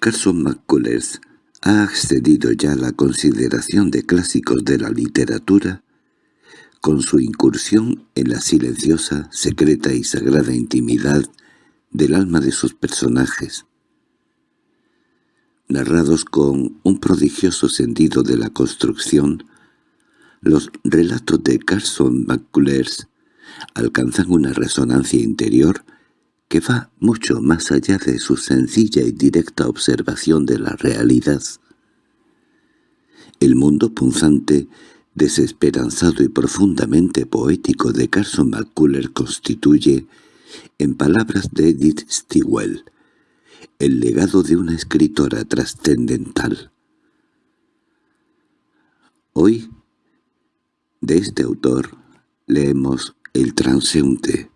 Carson McCullers ha accedido ya a la consideración de clásicos de la literatura con su incursión en la silenciosa, secreta y sagrada intimidad del alma de sus personajes, narrados con un prodigioso sentido de la construcción, los relatos de Carson McCullers alcanzan una resonancia interior que va mucho más allá de su sencilla y directa observación de la realidad. El mundo punzante, desesperanzado y profundamente poético de Carson McCullers constituye, en palabras de Edith Stigwell, el legado de una escritora trascendental. Hoy, de este autor, leemos El transeúnte.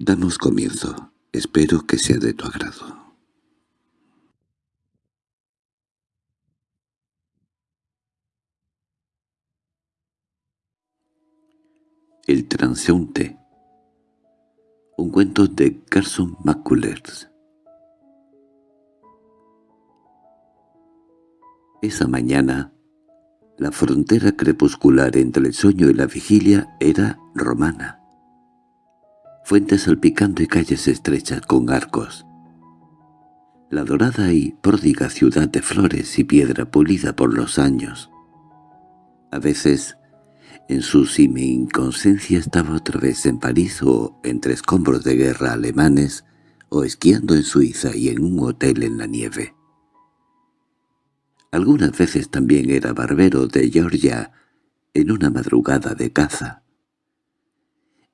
Damos comienzo. Espero que sea de tu agrado. El transeúnte Un cuento de Carson McCullers Esa mañana, la frontera crepuscular entre el sueño y la vigilia era romana. Fuentes salpicando y calles estrechas con arcos. La dorada y pródiga ciudad de flores y piedra pulida por los años. A veces, en su semi-inconsciencia estaba otra vez en París o entre escombros de guerra alemanes, o esquiando en Suiza y en un hotel en la nieve. Algunas veces también era barbero de Georgia en una madrugada de caza.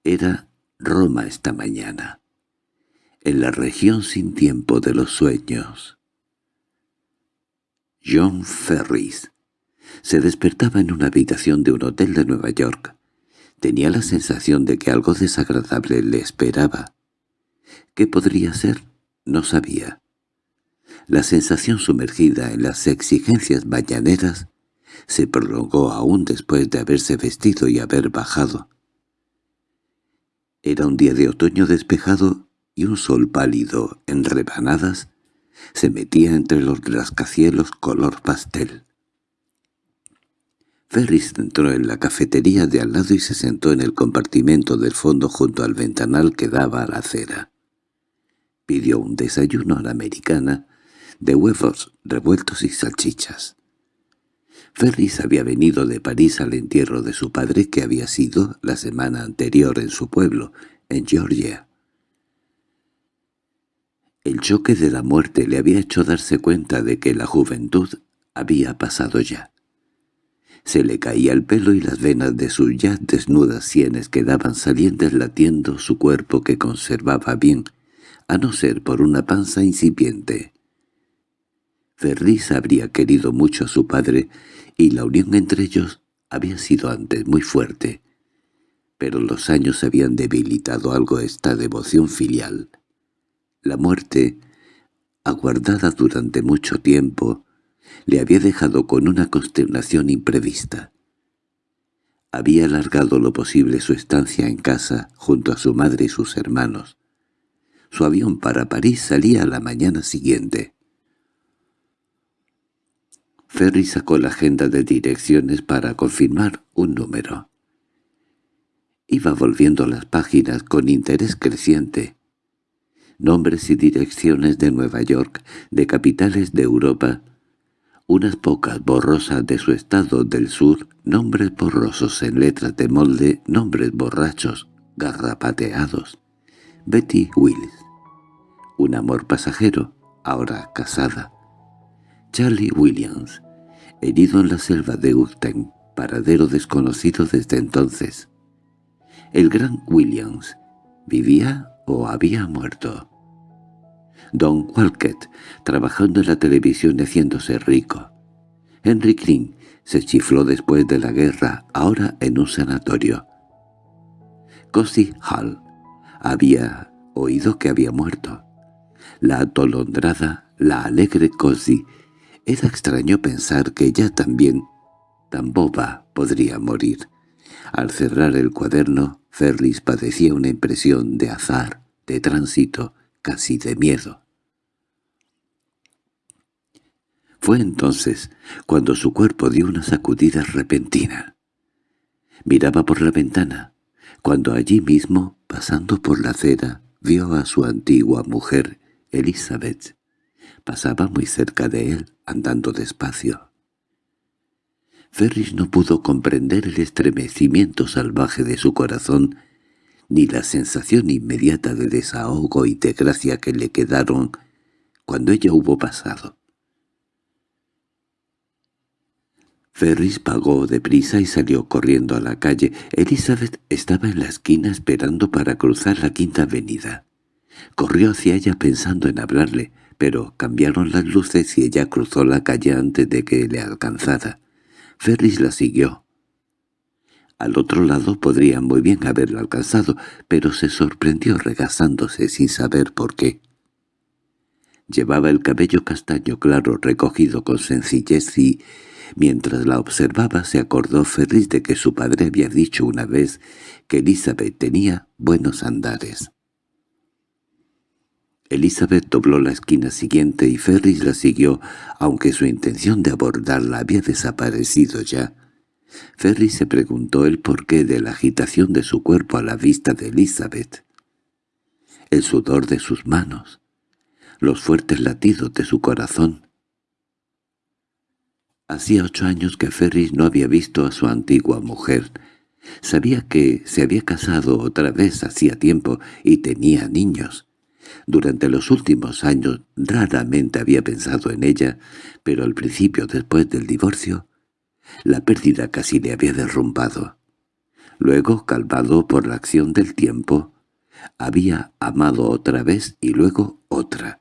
Era Roma esta mañana, en la región sin tiempo de los sueños. John Ferris se despertaba en una habitación de un hotel de Nueva York. Tenía la sensación de que algo desagradable le esperaba. ¿Qué podría ser? No sabía. La sensación sumergida en las exigencias mañaneras se prolongó aún después de haberse vestido y haber bajado. Era un día de otoño despejado y un sol pálido, en rebanadas, se metía entre los rascacielos color pastel. Ferris entró en la cafetería de al lado y se sentó en el compartimento del fondo junto al ventanal que daba a la acera. Pidió un desayuno a la americana de huevos revueltos y salchichas. Ferris había venido de París al entierro de su padre que había sido la semana anterior en su pueblo, en Georgia. El choque de la muerte le había hecho darse cuenta de que la juventud había pasado ya. Se le caía el pelo y las venas de sus ya desnudas sienes quedaban salientes latiendo su cuerpo que conservaba bien, a no ser por una panza incipiente. Ferris habría querido mucho a su padre y la unión entre ellos había sido antes muy fuerte, pero los años habían debilitado algo esta devoción filial. La muerte, aguardada durante mucho tiempo, le había dejado con una consternación imprevista. Había alargado lo posible su estancia en casa junto a su madre y sus hermanos. Su avión para París salía a la mañana siguiente. Ferry sacó la agenda de direcciones para confirmar un número. Iba volviendo las páginas con interés creciente. Nombres y direcciones de Nueva York, de capitales de Europa, unas pocas borrosas de su estado del sur, nombres borrosos en letras de molde, nombres borrachos, garrapateados. Betty Wills. Un amor pasajero, ahora casada. Charlie Williams, herido en la selva de Urten, paradero desconocido desde entonces. El gran Williams, ¿vivía o había muerto? Don Walcott, trabajando en la televisión y haciéndose rico. Henry Green se chifló después de la guerra, ahora en un sanatorio. Cosi Hall había oído que había muerto. La atolondrada, la alegre Cosi, era extraño pensar que ella también, tan boba, podría morir. Al cerrar el cuaderno, Ferris padecía una impresión de azar, de tránsito, casi de miedo. Fue entonces cuando su cuerpo dio una sacudida repentina. Miraba por la ventana, cuando allí mismo, pasando por la acera, vio a su antigua mujer, Elizabeth. Pasaba muy cerca de él, andando despacio. Ferris no pudo comprender el estremecimiento salvaje de su corazón, ni la sensación inmediata de desahogo y de gracia que le quedaron cuando ella hubo pasado. Ferris pagó deprisa y salió corriendo a la calle. Elizabeth estaba en la esquina esperando para cruzar la quinta avenida. Corrió hacia ella pensando en hablarle, pero cambiaron las luces y ella cruzó la calle antes de que le alcanzara. Ferris la siguió. Al otro lado podría muy bien haberlo alcanzado, pero se sorprendió regazándose sin saber por qué. Llevaba el cabello castaño claro recogido con sencillez y Mientras la observaba se acordó Ferris de que su padre había dicho una vez que Elizabeth tenía buenos andares. Elizabeth dobló la esquina siguiente y Ferris la siguió, aunque su intención de abordarla había desaparecido ya. Ferris se preguntó el porqué de la agitación de su cuerpo a la vista de Elizabeth. El sudor de sus manos, los fuertes latidos de su corazón, Hacía ocho años que Ferris no había visto a su antigua mujer. Sabía que se había casado otra vez hacía tiempo y tenía niños. Durante los últimos años raramente había pensado en ella, pero al principio después del divorcio, la pérdida casi le había derrumbado. Luego, calmado por la acción del tiempo, había amado otra vez y luego otra.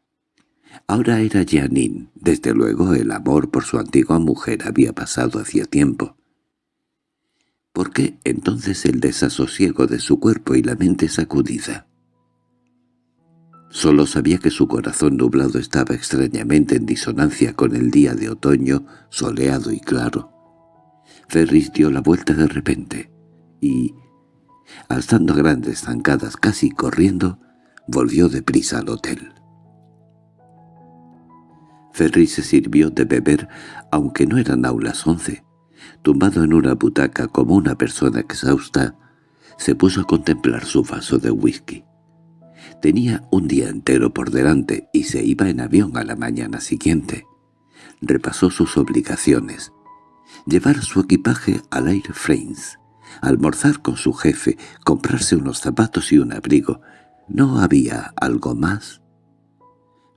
Ahora era Janine. Desde luego el amor por su antigua mujer había pasado hacía tiempo. ¿Por qué entonces el desasosiego de su cuerpo y la mente sacudida? Solo sabía que su corazón nublado estaba extrañamente en disonancia con el día de otoño soleado y claro. Ferris dio la vuelta de repente y, alzando grandes zancadas casi corriendo, volvió deprisa al hotel. Ferry se sirvió de beber, aunque no eran aún las once. Tumbado en una butaca como una persona exhausta, se puso a contemplar su vaso de whisky. Tenía un día entero por delante y se iba en avión a la mañana siguiente. Repasó sus obligaciones. Llevar su equipaje al Air France, almorzar con su jefe, comprarse unos zapatos y un abrigo. ¿No había algo más?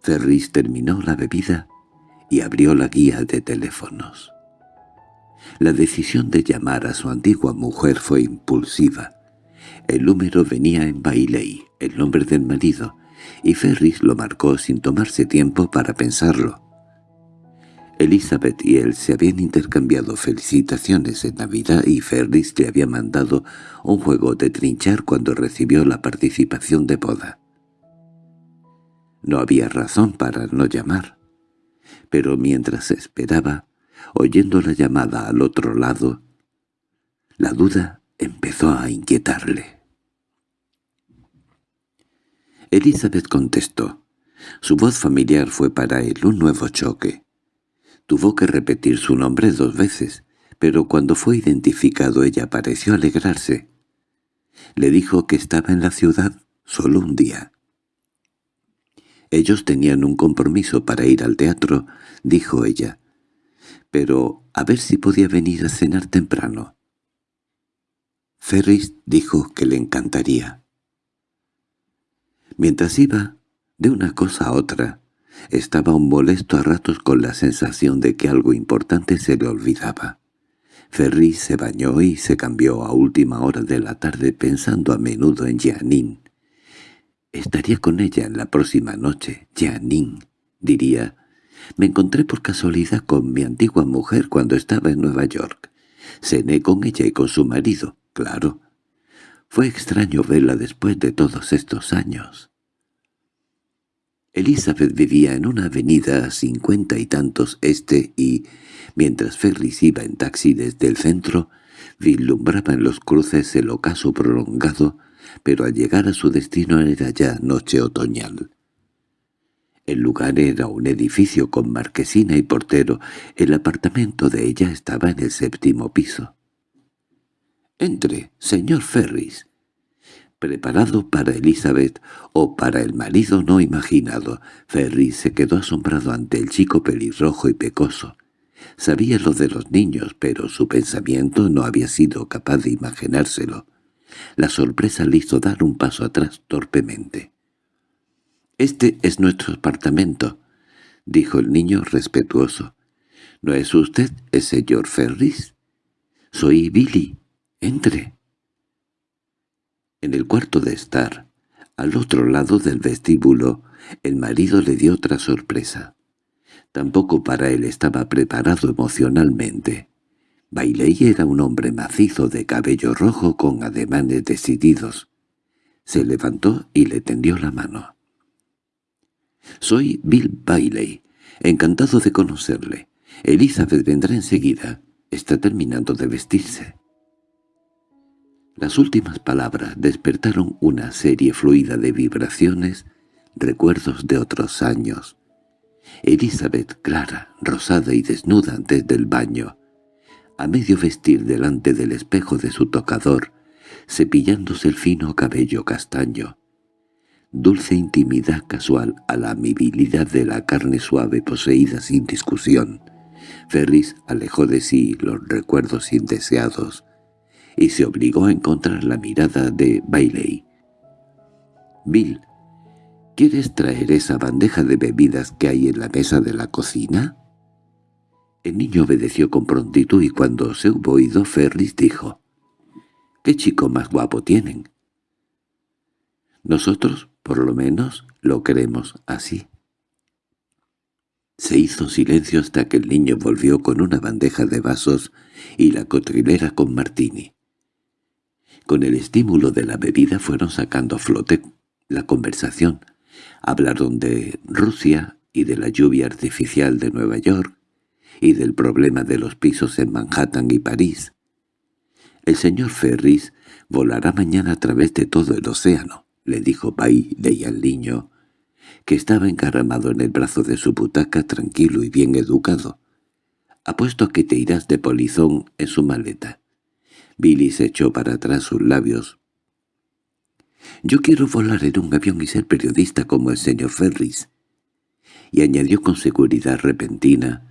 Ferris terminó la bebida y abrió la guía de teléfonos. La decisión de llamar a su antigua mujer fue impulsiva. El número venía en Bailey, el nombre del marido, y Ferris lo marcó sin tomarse tiempo para pensarlo. Elizabeth y él se habían intercambiado felicitaciones en Navidad y Ferris le había mandado un juego de trinchar cuando recibió la participación de boda. No había razón para no llamar. Pero mientras esperaba, oyendo la llamada al otro lado, la duda empezó a inquietarle. Elizabeth contestó. Su voz familiar fue para él un nuevo choque. Tuvo que repetir su nombre dos veces, pero cuando fue identificado ella pareció alegrarse. Le dijo que estaba en la ciudad solo un día. Ellos tenían un compromiso para ir al teatro, dijo ella. Pero a ver si podía venir a cenar temprano. Ferris dijo que le encantaría. Mientras iba, de una cosa a otra, estaba un molesto a ratos con la sensación de que algo importante se le olvidaba. Ferris se bañó y se cambió a última hora de la tarde pensando a menudo en Janine. Estaría con ella en la próxima noche, Janine, diría. Me encontré por casualidad con mi antigua mujer cuando estaba en Nueva York. Cené con ella y con su marido, claro. Fue extraño verla después de todos estos años. Elizabeth vivía en una avenida a cincuenta y tantos este y, mientras Ferris iba en taxi desde el centro, vislumbraba en los cruces el ocaso prolongado pero al llegar a su destino era ya noche otoñal. El lugar era un edificio con marquesina y portero. El apartamento de ella estaba en el séptimo piso. «Entre, señor Ferris», preparado para Elizabeth o para el marido no imaginado. Ferris se quedó asombrado ante el chico pelirrojo y pecoso. Sabía lo de los niños, pero su pensamiento no había sido capaz de imaginárselo. La sorpresa le hizo dar un paso atrás torpemente. «Este es nuestro apartamento», dijo el niño respetuoso. «¿No es usted el señor Ferris?» «Soy Billy. Entre». En el cuarto de estar, al otro lado del vestíbulo, el marido le dio otra sorpresa. Tampoco para él estaba preparado emocionalmente. Bailey era un hombre macizo de cabello rojo con ademanes decididos. Se levantó y le tendió la mano. «Soy Bill Bailey. Encantado de conocerle. Elizabeth vendrá enseguida. Está terminando de vestirse». Las últimas palabras despertaron una serie fluida de vibraciones, recuerdos de otros años. Elizabeth, clara, rosada y desnuda antes del baño, a medio vestir delante del espejo de su tocador, cepillándose el fino cabello castaño. Dulce intimidad casual a la amibilidad de la carne suave poseída sin discusión. Ferris alejó de sí los recuerdos indeseados y se obligó a encontrar la mirada de Bailey. «Bill, ¿quieres traer esa bandeja de bebidas que hay en la mesa de la cocina?» El niño obedeció con prontitud y cuando se hubo oído Ferris dijo, «¿Qué chico más guapo tienen?» Nosotros, por lo menos, lo queremos así. Se hizo silencio hasta que el niño volvió con una bandeja de vasos y la cotrilera con martini. Con el estímulo de la bebida fueron sacando a flote la conversación. Hablaron de Rusia y de la lluvia artificial de Nueva York, y del problema de los pisos en Manhattan y París. «El señor Ferris volará mañana a través de todo el océano», le dijo Bailey al niño, que estaba encaramado en el brazo de su butaca tranquilo y bien educado. «Apuesto a que te irás de polizón en su maleta». Billy se echó para atrás sus labios. «Yo quiero volar en un avión y ser periodista como el señor Ferris». Y añadió con seguridad repentina,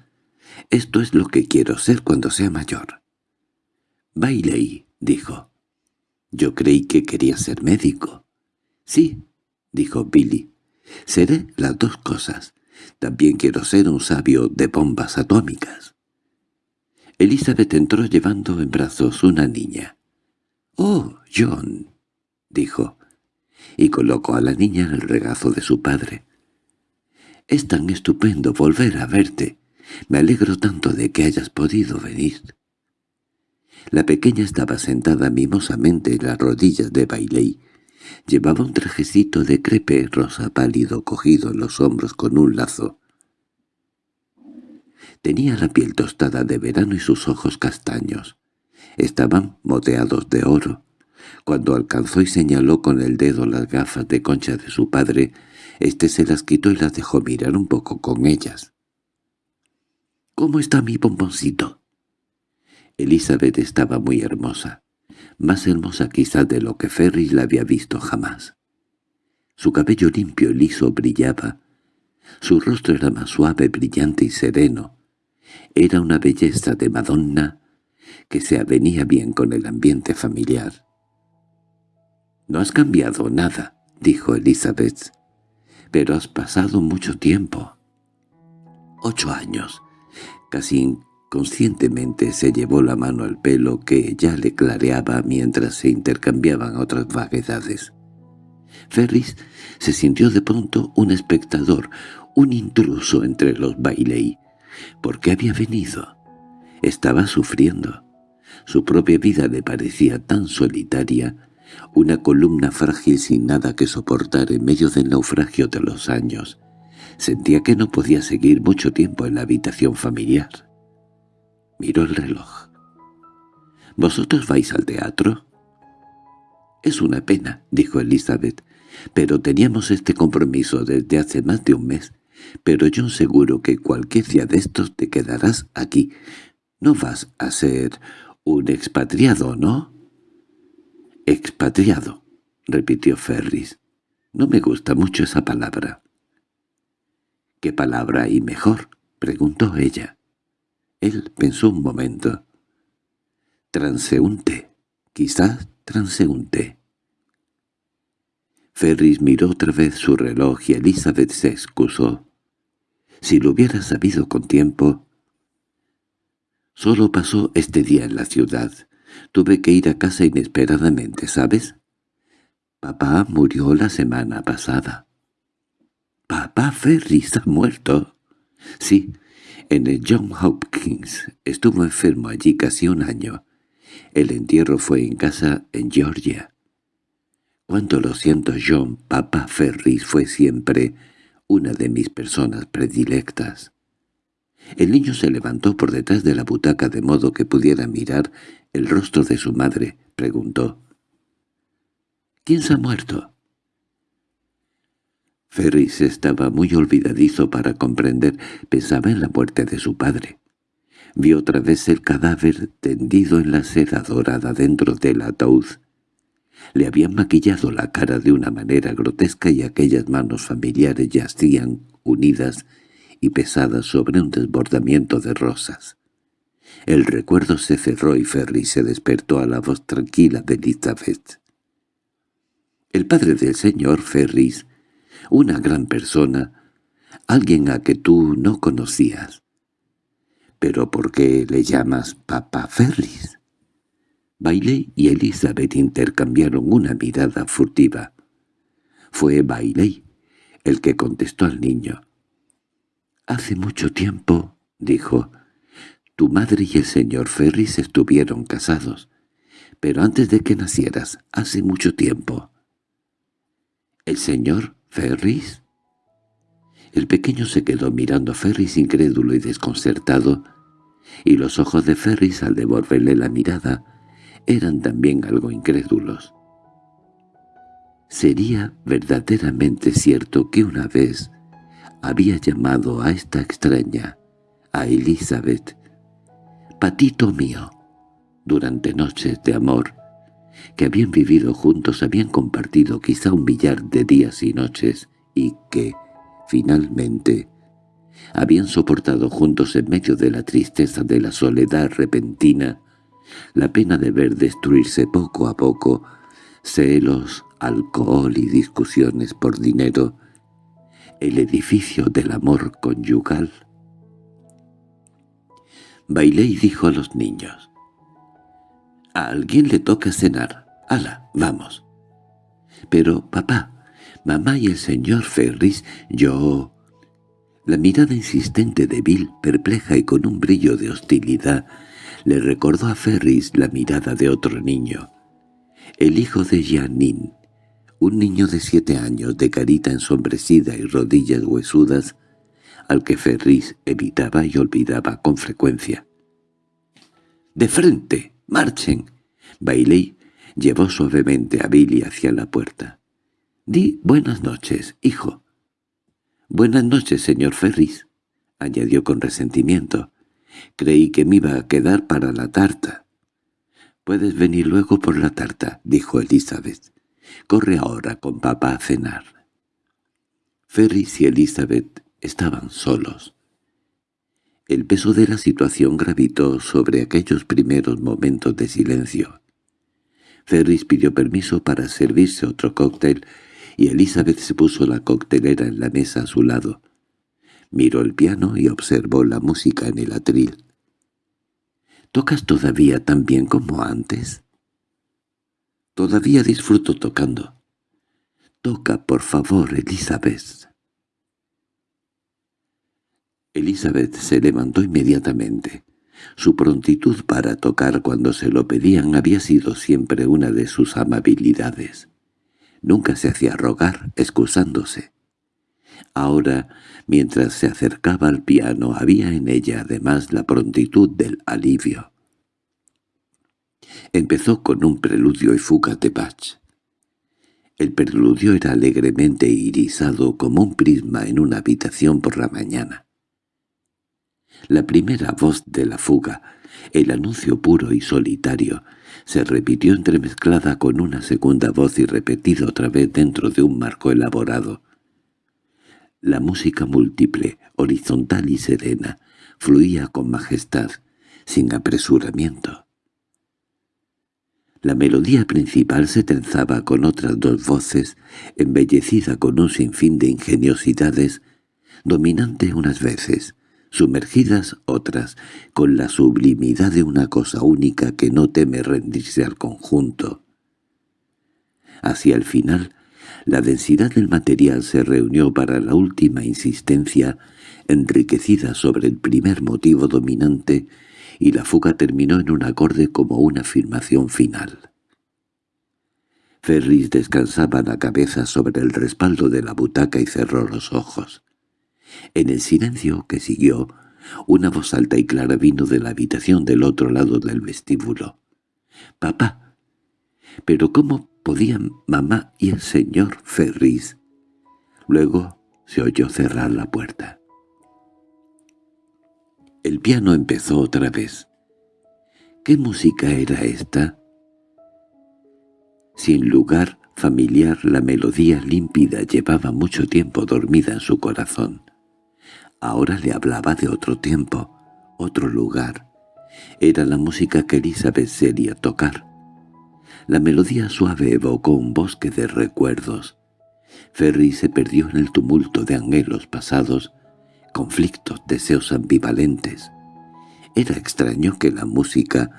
esto es lo que quiero ser cuando sea mayor. Bailey, dijo. Yo creí que quería ser médico. Sí, dijo Billy. Seré las dos cosas. También quiero ser un sabio de bombas atómicas. Elizabeth entró llevando en brazos una niña. «Oh, John», dijo, y colocó a la niña en el regazo de su padre. «Es tan estupendo volver a verte. Me alegro tanto de que hayas podido venir. La pequeña estaba sentada mimosamente en las rodillas de Bailey. Llevaba un trajecito de crepe rosa pálido cogido en los hombros con un lazo. Tenía la piel tostada de verano y sus ojos castaños. Estaban moteados de oro. Cuando alcanzó y señaló con el dedo las gafas de concha de su padre, éste se las quitó y las dejó mirar un poco con ellas. —¿Cómo está mi bomboncito? Elizabeth estaba muy hermosa, más hermosa quizás de lo que Ferris la había visto jamás. Su cabello limpio y liso brillaba, su rostro era más suave, brillante y sereno. Era una belleza de Madonna que se avenía bien con el ambiente familiar. «No has cambiado nada», dijo Elizabeth, «pero has pasado mucho tiempo». «Ocho años», Casi inconscientemente se llevó la mano al pelo que ya le clareaba mientras se intercambiaban otras vaguedades. Ferris se sintió de pronto un espectador, un intruso entre los Bailey. ¿Por qué había venido? Estaba sufriendo. Su propia vida le parecía tan solitaria, una columna frágil sin nada que soportar en medio del naufragio de los años. Sentía que no podía seguir mucho tiempo en la habitación familiar. Miró el reloj. —¿Vosotros vais al teatro? —Es una pena —dijo Elizabeth—, pero teníamos este compromiso desde hace más de un mes. Pero yo seguro que cualquier día de estos te quedarás aquí. No vas a ser un expatriado, ¿no? —Expatriado —repitió Ferris—. No me gusta mucho esa palabra. —¿Qué palabra hay mejor? —preguntó ella. Él pensó un momento. —Transeúnte. Quizás transeúnte. Ferris miró otra vez su reloj y Elizabeth se excusó. Si lo hubiera sabido con tiempo... Solo pasó este día en la ciudad. Tuve que ir a casa inesperadamente, ¿sabes? Papá murió la semana pasada. —¿Papá Ferris ha muerto? —Sí, en el John Hopkins. Estuvo enfermo allí casi un año. El entierro fue en casa en Georgia. Cuánto lo siento, John, papá Ferris fue siempre una de mis personas predilectas. El niño se levantó por detrás de la butaca de modo que pudiera mirar el rostro de su madre. Preguntó. —¿Quién se ha muerto? Ferris estaba muy olvidadizo para comprender. Pensaba en la muerte de su padre. Vio otra vez el cadáver tendido en la seda dorada dentro del ataúd. Le habían maquillado la cara de una manera grotesca y aquellas manos familiares yacían unidas y pesadas sobre un desbordamiento de rosas. El recuerdo se cerró y Ferris se despertó a la voz tranquila de Elizabeth. El padre del señor Ferris, una gran persona, alguien a que tú no conocías. —¿Pero por qué le llamas Papa Ferris? Bailey y Elizabeth intercambiaron una mirada furtiva. Fue Bailey el que contestó al niño. «Hace mucho tiempo», dijo, «tu madre y el señor Ferris estuvieron casados, pero antes de que nacieras, hace mucho tiempo». «¿El señor Ferris?» El pequeño se quedó mirando a Ferris incrédulo y desconcertado, y los ojos de Ferris al devolverle la mirada eran también algo incrédulos. ¿Sería verdaderamente cierto que una vez había llamado a esta extraña, a Elizabeth, patito mío, durante noches de amor, que habían vivido juntos, habían compartido quizá un billar de días y noches, y que, finalmente, habían soportado juntos en medio de la tristeza de la soledad repentina la pena de ver destruirse poco a poco celos, alcohol y discusiones por dinero, el edificio del amor conyugal. Bailé y dijo a los niños, «A alguien le toca cenar. ¡Hala, vamos!» «Pero, papá, mamá y el señor Ferris, yo...» La mirada insistente de Bill, perpleja y con un brillo de hostilidad, le recordó a Ferris la mirada de otro niño, el hijo de Janine, un niño de siete años de carita ensombrecida y rodillas huesudas, al que Ferris evitaba y olvidaba con frecuencia. —¡De frente! ¡Marchen! Bailey llevó suavemente a Billy hacia la puerta. —Di buenas noches, hijo. —Buenas noches, señor Ferris —añadió con resentimiento. Creí que me iba a quedar para la tarta. —Puedes venir luego por la tarta —dijo Elizabeth. —Corre ahora con papá a cenar. Ferris y Elizabeth estaban solos. El peso de la situación gravitó sobre aquellos primeros momentos de silencio. Ferris pidió permiso para servirse otro cóctel y Elizabeth se puso la coctelera en la mesa a su lado. Miró el piano y observó la música en el atril. —¿Tocas todavía tan bien como antes? —Todavía disfruto tocando. —Toca, por favor, Elizabeth. Elizabeth se levantó inmediatamente. Su prontitud para tocar cuando se lo pedían había sido siempre una de sus amabilidades. Nunca se hacía rogar, excusándose. Ahora, mientras se acercaba al piano, había en ella además la prontitud del alivio. Empezó con un preludio y fuga de Bach. El preludio era alegremente irisado como un prisma en una habitación por la mañana. La primera voz de la fuga, el anuncio puro y solitario, se repitió entremezclada con una segunda voz y repetida otra vez dentro de un marco elaborado. La música múltiple, horizontal y serena, fluía con majestad, sin apresuramiento. La melodía principal se trenzaba con otras dos voces, embellecida con un sinfín de ingeniosidades, dominante unas veces, sumergidas otras, con la sublimidad de una cosa única que no teme rendirse al conjunto. Hacia el final, la densidad del material se reunió para la última insistencia, enriquecida sobre el primer motivo dominante, y la fuga terminó en un acorde como una afirmación final. Ferris descansaba la cabeza sobre el respaldo de la butaca y cerró los ojos. En el silencio que siguió, una voz alta y clara vino de la habitación del otro lado del vestíbulo. —¡Papá! —¿Pero cómo podían mamá y el señor Ferris? Luego se oyó cerrar la puerta. El piano empezó otra vez. ¿Qué música era esta? Sin lugar familiar, la melodía límpida llevaba mucho tiempo dormida en su corazón. Ahora le hablaba de otro tiempo, otro lugar. Era la música que Elizabeth sería tocar. La melodía suave evocó un bosque de recuerdos. Ferry se perdió en el tumulto de anhelos pasados, conflictos, deseos ambivalentes. Era extraño que la música,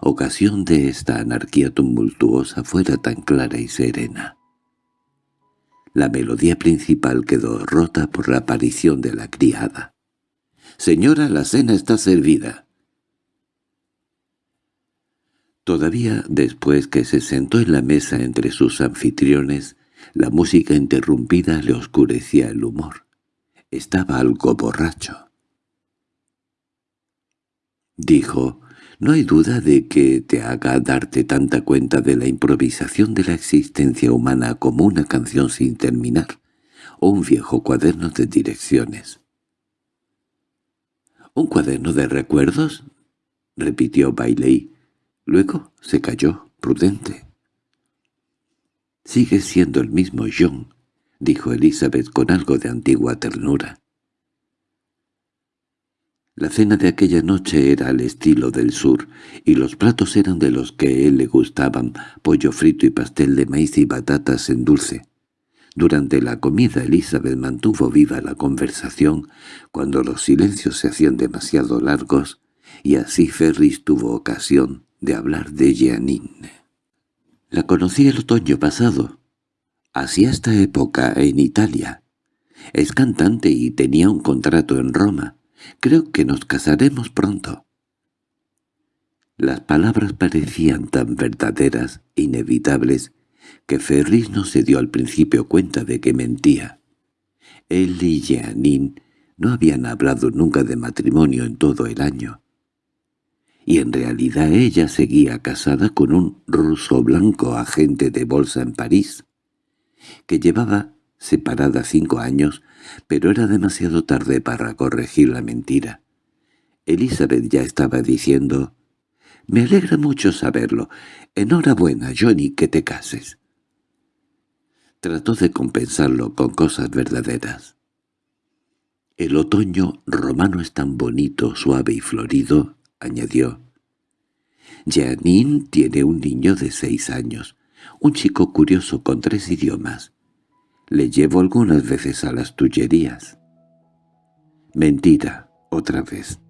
ocasión de esta anarquía tumultuosa, fuera tan clara y serena. La melodía principal quedó rota por la aparición de la criada. «Señora, la cena está servida». Todavía después que se sentó en la mesa entre sus anfitriones, la música interrumpida le oscurecía el humor. Estaba algo borracho. Dijo, no hay duda de que te haga darte tanta cuenta de la improvisación de la existencia humana como una canción sin terminar, o un viejo cuaderno de direcciones. —¿Un cuaderno de recuerdos? —repitió Bailey. Luego se calló, prudente. —Sigue siendo el mismo John —dijo Elizabeth con algo de antigua ternura. La cena de aquella noche era al estilo del sur, y los platos eran de los que a él le gustaban, pollo frito y pastel de maíz y batatas en dulce. Durante la comida Elizabeth mantuvo viva la conversación cuando los silencios se hacían demasiado largos, y así Ferris tuvo ocasión de hablar de Jeanine. La conocí el otoño pasado. Hacía esta época en Italia. Es cantante y tenía un contrato en Roma. Creo que nos casaremos pronto. Las palabras parecían tan verdaderas e inevitables que Ferris no se dio al principio cuenta de que mentía. Él y Jeanine no habían hablado nunca de matrimonio en todo el año. Y en realidad ella seguía casada con un ruso blanco agente de bolsa en París, que llevaba separada cinco años pero era demasiado tarde para corregir la mentira. Elizabeth ya estaba diciendo, «Me alegra mucho saberlo. Enhorabuena, Johnny, que te cases». Trató de compensarlo con cosas verdaderas. «El otoño romano es tan bonito, suave y florido», añadió. «Janine tiene un niño de seis años, un chico curioso con tres idiomas. Le llevo algunas veces a las tullerías. Mentira, otra vez.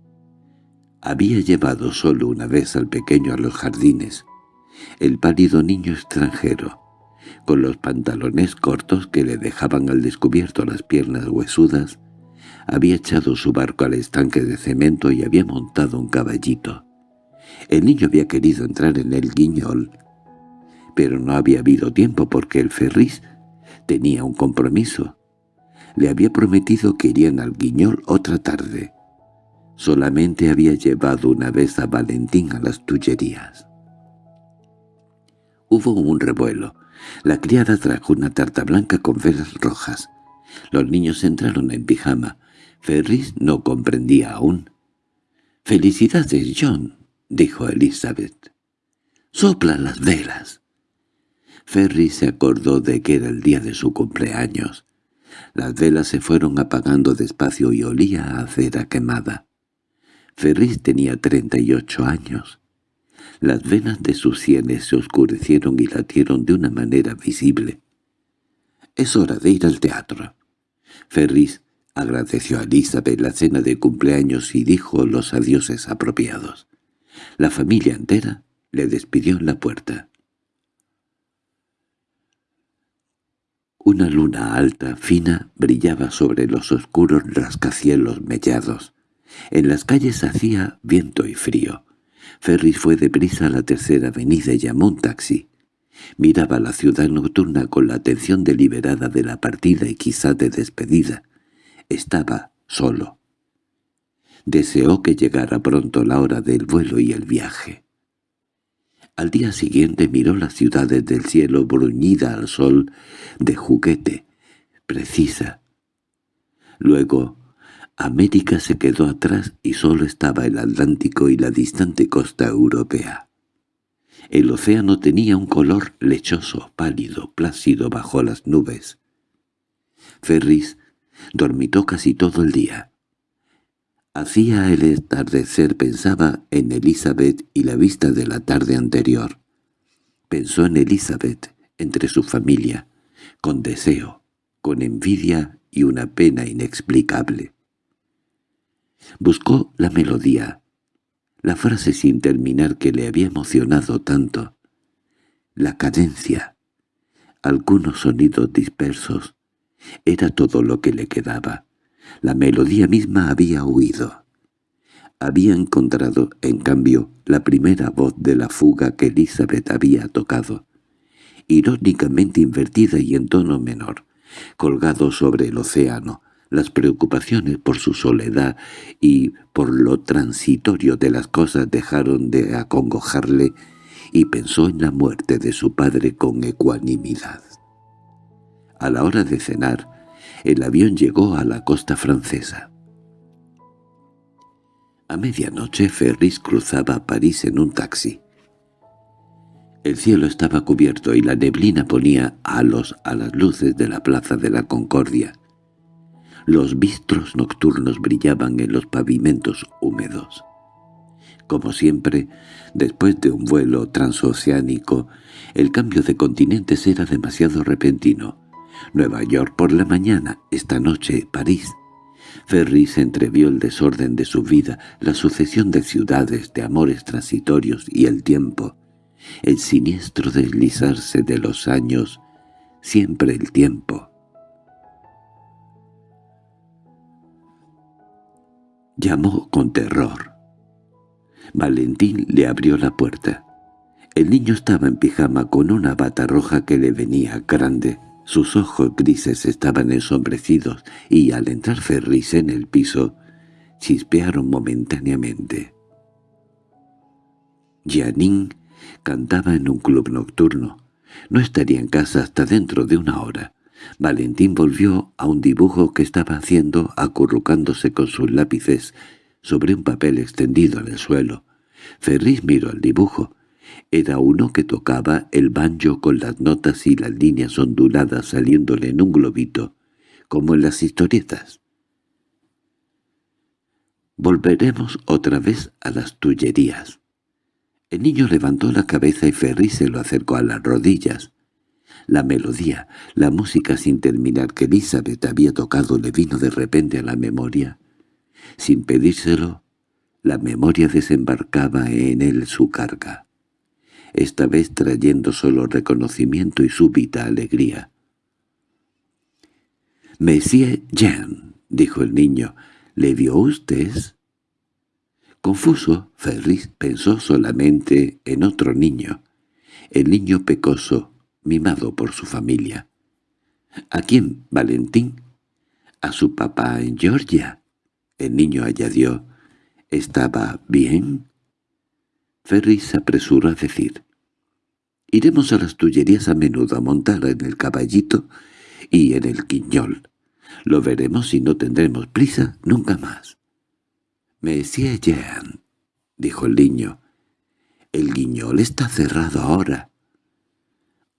Había llevado solo una vez al pequeño a los jardines, el pálido niño extranjero, con los pantalones cortos que le dejaban al descubierto las piernas huesudas, había echado su barco al estanque de cemento y había montado un caballito. El niño había querido entrar en el guiñol, pero no había habido tiempo porque el ferris Tenía un compromiso. Le había prometido que irían al Guiñol otra tarde. Solamente había llevado una vez a Valentín a las tullerías. Hubo un revuelo. La criada trajo una tarta blanca con velas rojas. Los niños entraron en pijama. Ferris no comprendía aún. «¡Felicidades, John!» dijo Elizabeth. «¡Sopla las velas!» Ferris se acordó de que era el día de su cumpleaños. Las velas se fueron apagando despacio y olía a cera quemada. Ferris tenía treinta y ocho años. Las venas de sus sienes se oscurecieron y latieron de una manera visible. «Es hora de ir al teatro». Ferris agradeció a Elizabeth la cena de cumpleaños y dijo los adioses apropiados. La familia entera le despidió en la puerta. Una luna alta, fina, brillaba sobre los oscuros rascacielos mellados. En las calles hacía viento y frío. Ferris fue deprisa a la tercera avenida y llamó un taxi. Miraba la ciudad nocturna con la atención deliberada de la partida y quizá de despedida. Estaba solo. Deseó que llegara pronto la hora del vuelo y el viaje. Al día siguiente miró las ciudades del cielo bruñida al sol de juguete, precisa. Luego América se quedó atrás y solo estaba el Atlántico y la distante costa europea. El océano tenía un color lechoso, pálido, plácido bajo las nubes. Ferris dormitó casi todo el día. Hacía el atardecer pensaba en Elizabeth y la vista de la tarde anterior. Pensó en Elizabeth, entre su familia, con deseo, con envidia y una pena inexplicable. Buscó la melodía, la frase sin terminar que le había emocionado tanto, la cadencia, algunos sonidos dispersos, era todo lo que le quedaba. La melodía misma había huido. Había encontrado, en cambio, la primera voz de la fuga que Elizabeth había tocado, irónicamente invertida y en tono menor, colgado sobre el océano, las preocupaciones por su soledad y por lo transitorio de las cosas dejaron de acongojarle y pensó en la muerte de su padre con ecuanimidad. A la hora de cenar, el avión llegó a la costa francesa. A medianoche Ferris cruzaba París en un taxi. El cielo estaba cubierto y la neblina ponía halos a las luces de la plaza de la Concordia. Los bistros nocturnos brillaban en los pavimentos húmedos. Como siempre, después de un vuelo transoceánico, el cambio de continentes era demasiado repentino. Nueva York por la mañana, esta noche París. Ferris entrevió el desorden de su vida, la sucesión de ciudades, de amores transitorios y el tiempo, el siniestro deslizarse de los años, siempre el tiempo. Llamó con terror. Valentín le abrió la puerta. El niño estaba en pijama con una bata roja que le venía grande. Sus ojos grises estaban ensombrecidos y al entrar Ferris en el piso, chispearon momentáneamente. Janine cantaba en un club nocturno. No estaría en casa hasta dentro de una hora. Valentín volvió a un dibujo que estaba haciendo acurrucándose con sus lápices sobre un papel extendido en el suelo. Ferris miró el dibujo. Era uno que tocaba el banjo con las notas y las líneas onduladas saliéndole en un globito, como en las historietas. Volveremos otra vez a las tullerías. El niño levantó la cabeza y Ferris se lo acercó a las rodillas. La melodía, la música sin terminar que Elizabeth había tocado le vino de repente a la memoria. Sin pedírselo, la memoria desembarcaba en él su carga, esta vez trayendo solo reconocimiento y súbita alegría. «Monsieur Jean», dijo el niño, «¿le vio usted?» Confuso, Ferris pensó solamente en otro niño, el niño pecoso, mimado por su familia. —¿A quién, Valentín? —A su papá en Georgia. El niño añadió, —¿Estaba bien? Ferris se apresuró a decir, Iremos a las Tullerías a menudo a montar en el caballito y en el quiñol. Lo veremos y no tendremos prisa nunca más. «Monsieur Jean», dijo el niño, «el guiñol está cerrado ahora».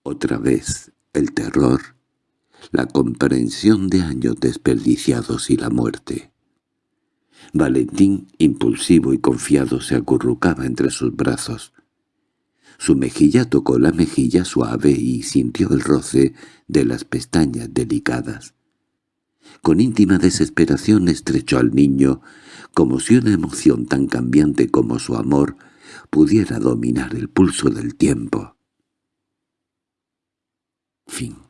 Otra vez el terror, la comprensión de años desperdiciados y la muerte. Valentín, impulsivo y confiado, se acurrucaba entre sus brazos. Su mejilla tocó la mejilla suave y sintió el roce de las pestañas delicadas. Con íntima desesperación estrechó al niño, como si una emoción tan cambiante como su amor pudiera dominar el pulso del tiempo. Fin